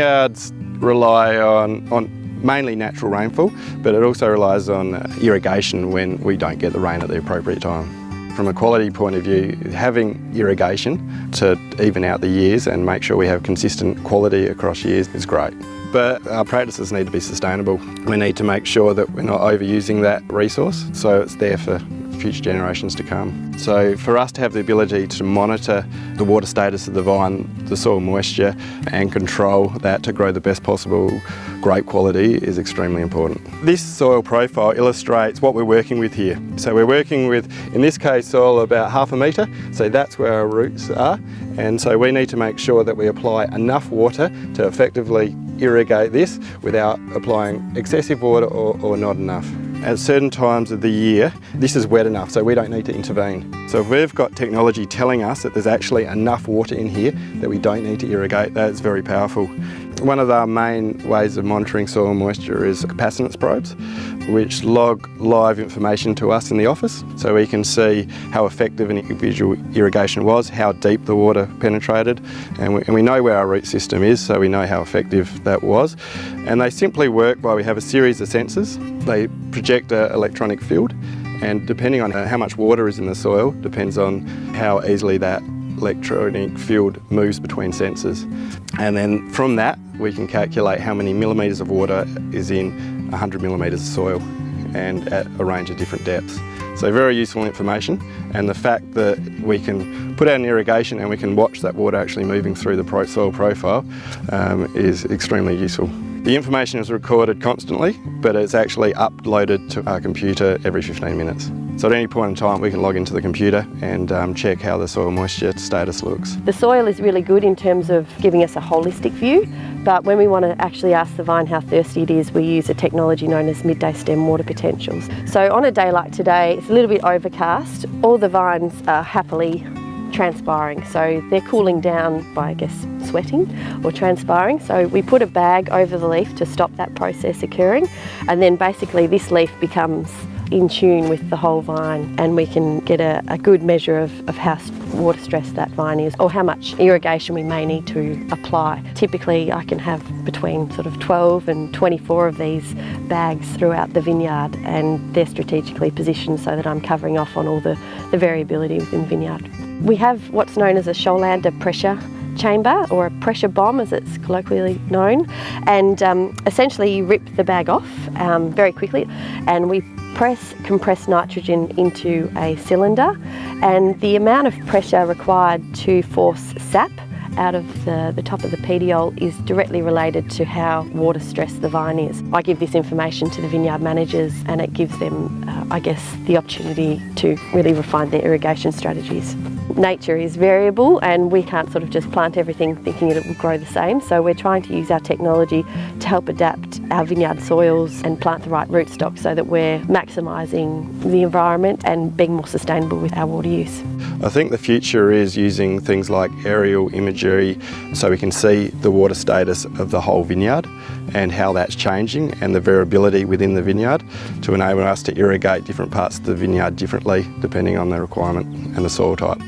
vineyards rely on, on mainly natural rainfall, but it also relies on uh, irrigation when we don't get the rain at the appropriate time. From a quality point of view, having irrigation to even out the years and make sure we have consistent quality across years is great. But our practices need to be sustainable. We need to make sure that we're not overusing that resource so it's there for future generations to come. So for us to have the ability to monitor the water status of the vine, the soil moisture and control that to grow the best possible grape quality is extremely important. This soil profile illustrates what we're working with here. So we're working with, in this case, soil about half a metre, so that's where our roots are. And so we need to make sure that we apply enough water to effectively irrigate this without applying excessive water or, or not enough. At certain times of the year, this is wet enough, so we don't need to intervene. So if we've got technology telling us that there's actually enough water in here that we don't need to irrigate, that's very powerful. One of our main ways of monitoring soil moisture is capacitance probes, which log live information to us in the office, so we can see how effective an individual irrigation was, how deep the water penetrated, and we, and we know where our root system is, so we know how effective that was. And they simply work by we have a series of sensors. They project an electronic field and depending on uh, how much water is in the soil depends on how easily that electronic field moves between sensors. And then from that we can calculate how many millimetres of water is in 100 millimetres of soil and at a range of different depths. So very useful information and the fact that we can put out an irrigation and we can watch that water actually moving through the soil profile um, is extremely useful. The information is recorded constantly, but it's actually uploaded to our computer every 15 minutes. So at any point in time we can log into the computer and um, check how the soil moisture status looks. The soil is really good in terms of giving us a holistic view, but when we want to actually ask the vine how thirsty it is, we use a technology known as midday stem water potentials. So on a day like today, it's a little bit overcast. All the vines are happily transpiring. So they're cooling down by, I guess, sweating or transpiring. So we put a bag over the leaf to stop that process occurring. And then basically this leaf becomes in tune with the whole vine and we can get a, a good measure of, of how water stressed that vine is or how much irrigation we may need to apply. Typically I can have between sort of 12 and 24 of these bags throughout the vineyard and they're strategically positioned so that I'm covering off on all the, the variability within the vineyard. We have what's known as a Scholander pressure chamber or a pressure bomb as it's colloquially known and um, essentially you rip the bag off um, very quickly and we press compressed nitrogen into a cylinder and the amount of pressure required to force sap out of the, the top of the petiole is directly related to how water stressed the vine is. I give this information to the vineyard managers and it gives them, uh, I guess, the opportunity to really refine their irrigation strategies. Nature is variable and we can't sort of just plant everything thinking it will grow the same, so we're trying to use our technology to help adapt our vineyard soils and plant the right rootstock so that we're maximising the environment and being more sustainable with our water use. I think the future is using things like aerial imagery so we can see the water status of the whole vineyard and how that's changing and the variability within the vineyard to enable us to irrigate different parts of the vineyard differently depending on the requirement and the soil type.